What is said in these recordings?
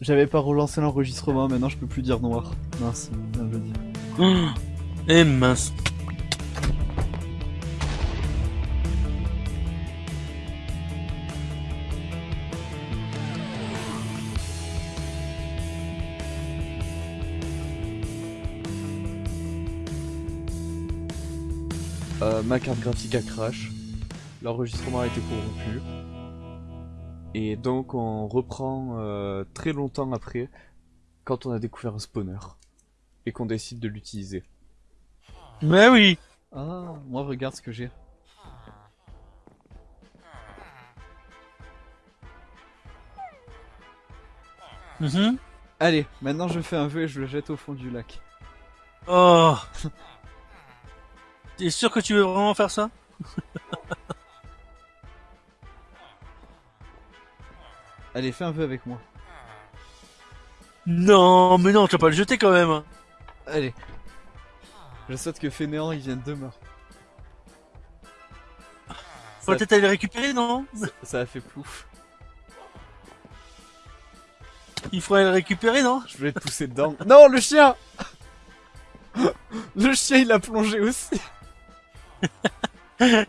J'avais pas relancé l'enregistrement, maintenant je peux plus dire noir. Mince, bien le dire. Eh mince. Euh, ma carte graphique a crash. L'enregistrement a été corrompu. Et donc on reprend euh, très longtemps après, quand on a découvert un spawner. Et qu'on décide de l'utiliser. Mais oui. Ah, moi regarde ce que j'ai. Mhm. Allez, maintenant je fais un vœu et je le jette au fond du lac. Oh. T'es sûr que tu veux vraiment faire ça? Allez, fais un vœu avec moi. Non, mais non, tu vas pas le jeter quand même. Allez. Je souhaite que Fainéant il vienne demain. Faut peut-être aller le récupérer, non ça a fait plouf. Il faudrait le récupérer, non Je voulais te pousser dedans. Non, le chien Le chien il a plongé aussi.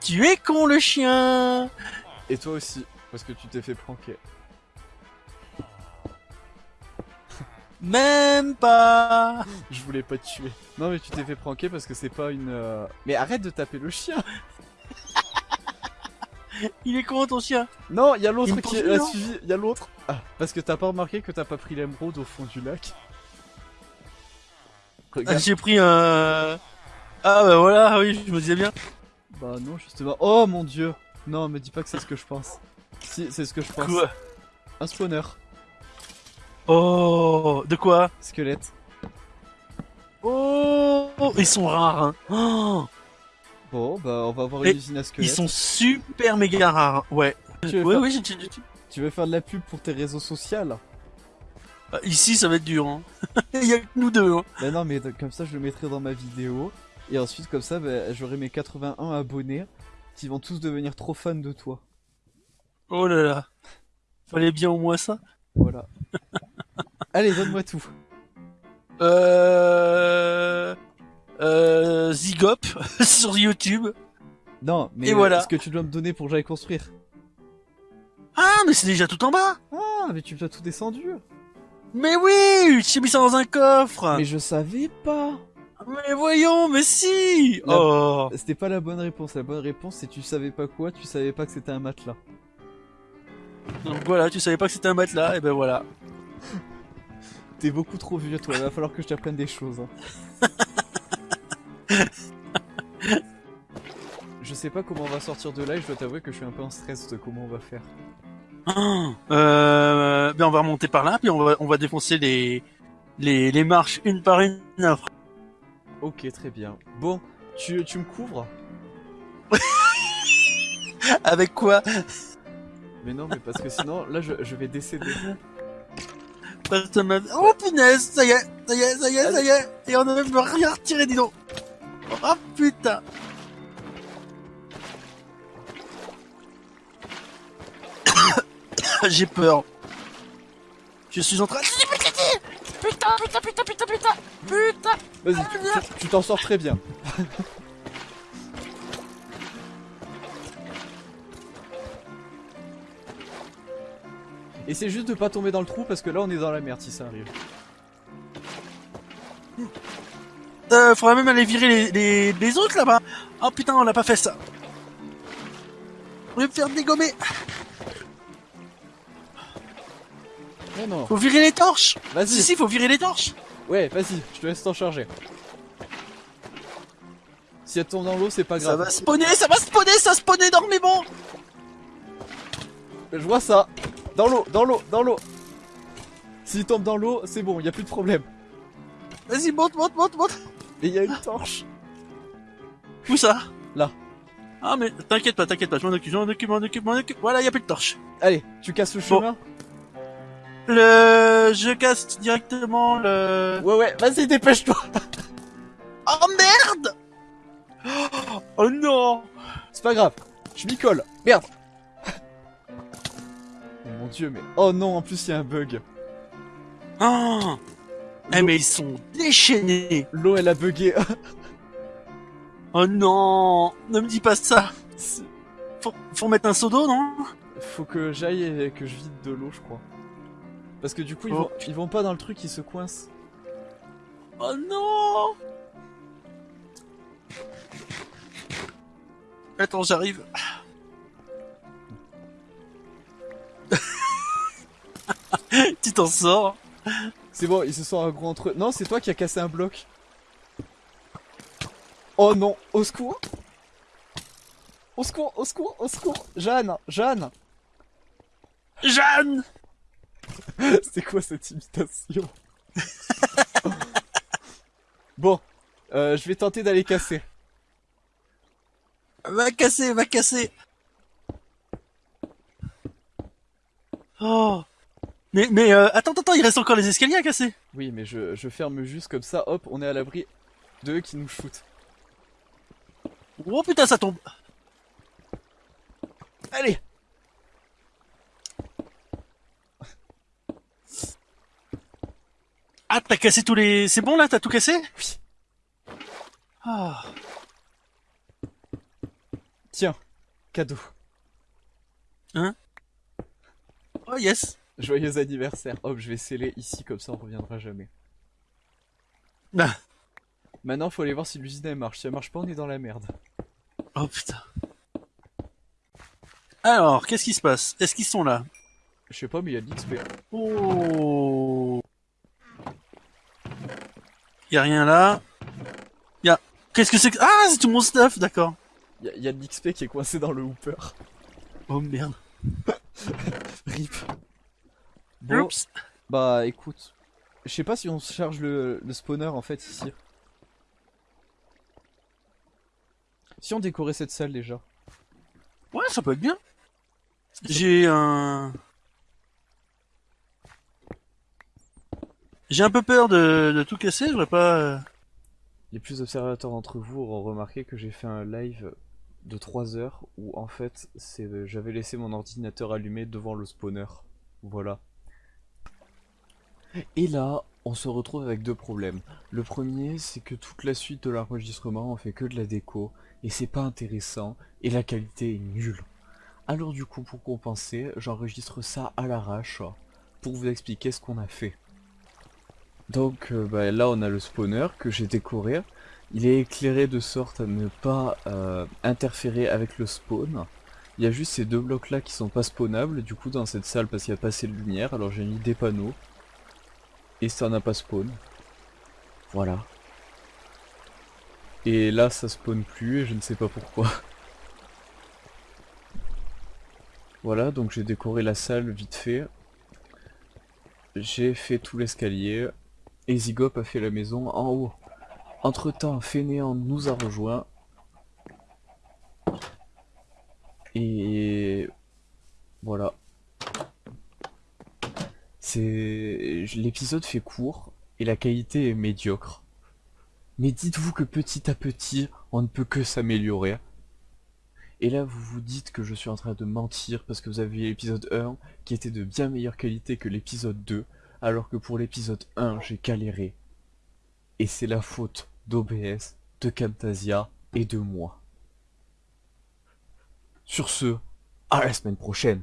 Tu es con, le chien Et toi aussi, parce que tu t'es fait pranker. Même pas Je voulais pas te tuer. Non mais tu t'es fait pranker parce que c'est pas une... euh, Mais arrête de taper le chien Il est con, ton chien? Non, il y a Il l'autre me qui poursuit, a non? suivi, il y a l'autre. Ah, parce que t'as pas remarqué que t'as pas pris l'émeraude au fond du lac. Ah, Regarde. J'ai pris un... Ah bah voilà, oui, je me disais bien. Bah non, justement. Oh mon dieu Non, me dis pas que c'est ce que je pense. Si, c'est ce que je pense. Quoi Un spawner. Oh De quoi Squelette. Oh Ils sont rares, hein oh Bon, bah on va avoir Et une usine à Ils squelette. sont super méga rares, ouais. Tu veux, Ouais, faire... oui, j'ai- tu veux faire de la pub pour tes réseaux sociaux là Ah, Ici, ça va être dur, hein. Il y a que nous deux, hein. Bah non, mais comme ça je le mettrai dans ma vidéo. Et ensuite, comme ça, bah, j'aurai mes 81 abonnés qui vont tous devenir trop fans de toi. Oh là là. Fallait bien au moins ça. Voilà. Allez, donne-moi tout. Euh... Euh... Zigop sur YouTube. Non, mais Et voilà. ce que tu dois me donner pour que j'aille construire? Ah, mais c'est déjà tout en bas Ah, mais tu me dois tout descendu. Mais oui J'ai mis ça dans un coffre Mais je savais pas. Mais voyons, mais si La- Oh C'était pas la bonne réponse. La bonne réponse, c'est tu savais pas quoi, tu savais pas que c'était un matelas. Donc voilà, tu savais pas que c'était un matelas, et ben voilà. T'es beaucoup trop vieux, toi. Il va falloir que je t'apprenne des choses. hein. je sais pas comment on va sortir de là et je dois t'avouer que je suis un peu en stress de comment on va faire. Euh... Ben on va remonter par là, puis on va, on va défoncer les... Les, les marches une par une. Ok, très bien. Bon, tu, tu me couvres? Avec quoi? Mais non, mais parce que sinon, là, je, je vais décéder. Oh punaise, ça y est, ça y est, ça y est, ça y est, et on a même rien retiré, dis donc. Oh putain. J'ai peur. Je suis en train. Putain, putain, putain, putain, putain, putain. Vas-y, tu t'en sors très bien. C'est juste de pas tomber dans le trou parce que là on est dans la merde si ça arrive. Euh, faudrait même aller virer les, les, les autres là-bas. Oh putain, on n'a pas fait ça. On va me faire dégommer. Mais non, Faut virer les torches. Si, vas-y. si, faut virer les torches. Ouais, vas-y, je te laisse t'en charger. Si elle tombe dans l'eau, c'est pas Ça grave. va spawner, ça va spawner, ça spawn énormément. Je vois ça. Dans l'eau, dans l'eau, dans l'eau. S'il tombe dans l'eau, c'est bon, y a plus de problème. Vas-y, monte, monte, monte, monte. Et y a une torche. Où ça? Là. Ah mais t'inquiète pas, t'inquiète pas, je m'en occupe, je m'en occupe, je m'en occupe, je m'en occupe. Voilà, y a plus de torche. Allez, tu casses le Bon. chemin Le, je casse directement le. Ouais, ouais, vas-y, dépêche-toi. Oh merde Oh non C'est pas grave, je m'y colle. Merde. Oh dieu, mais... Oh non, en plus il y a un bug. Oh Eh mais ils sont déchaînés L'eau, elle a bugué. Oh non Ne me dis pas ça. Faut, faut mettre un seau d'eau, non? Faut que j'aille et que je vide de l'eau, je crois. Parce que du coup, ils, Oh. vont, ils vont pas dans le truc, ils se coincent. Oh non Attends, j'arrive. T'en sors. C'est bon, ils se sont agro entre eux. Non, c'est toi qui as cassé un bloc. Oh non, au secours. Au secours, au secours, au secours. Jeanne, Jeanne. Jeanne! C'est quoi cette imitation? Bon, euh, je vais tenter d'aller casser. Va casser, va casser. Oh Mais, mais euh, attends, attends, il reste encore les escaliers à casser. Oui, mais je, je ferme juste comme ça, hop, on est à l'abri de eux qui nous shootent. Oh putain, ça tombe. Allez. Ah, t'as cassé tous les... C'est bon là, t'as tout cassé? Oui. Ah, Tiens, cadeau. oh yes Joyeux anniversaire. Hop, je vais sceller ici, comme ça on reviendra jamais. Ah. Maintenant, faut aller voir si l'usine elle marche. Si elle marche pas, on est dans la merde. Oh putain. Alors, qu'est-ce qui se passe? Est-ce qu'ils sont là? Je sais pas, mais il y a de l'XP. Oh Y a rien là? Y a... Qu'est-ce que c'est que... Ah, c'est tout mon stuff, d'accord. Y, a- y a de l'XP qui est coincé dans le hooper. Oh merde. Rip. Bon, Oups. bah écoute. Je sais pas si on se charge le, le spawner en fait ici. Si on décorait cette salle déjà. Ouais, ça peut être bien. J'ai un... J'ai un peu peur de, de tout casser, je voudrais pas... euh, Les plus observateurs d'entre vous auront remarqué que j'ai fait un live de 3 heures où en fait c'est j'avais laissé mon ordinateur allumé devant le spawner. Voilà. Et là, on se retrouve avec deux problèmes. Le premier, c'est que toute la suite de l'enregistrement on fait que de la déco et c'est pas intéressant et la qualité est nulle. Alors du coup, pour compenser, j'enregistre ça à l'arrache pour vous expliquer ce qu'on a fait. Donc euh, bah, là, on a le spawner que j'ai décoré. Il est éclairé de sorte à ne pas euh, interférer avec le spawn. Il y a juste ces deux blocs là qui sont pas spawnables du coup dans cette salle parce qu'il n'y a pas assez de lumière. Alors j'ai mis des panneaux. Et ça n'a pas spawn. Voilà. Et là ça spawn plus et je ne sais pas pourquoi. Voilà, donc j'ai décoré la salle vite fait. J'ai fait tout l'escalier. Et Zygop a fait la maison en haut. Entre temps, Fainéant nous a rejoint. Et voilà. L'épisode fait court et la qualité est médiocre. Mais dites-vous que petit à petit, on ne peut que s'améliorer. Et là, vous vous dites que je suis en train de mentir parce que vous avez vu l'épisode 1 qui était de bien meilleure qualité que l'épisode 2, alors que pour l'épisode 1, j'ai galéré. Et c'est la faute d'OBS, de Camtasia et de moi. Sur ce, à la semaine prochaine